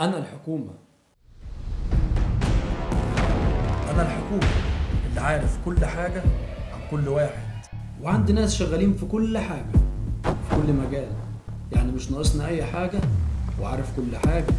أنا الحكومة. أنا الحكومة اللي عارف كل حاجة عن كل واحد. وعندي ناس شغالين في كل حاجة في كل مجال. يعني مش ناقصنا أي حاجة وعارف كل حاجة.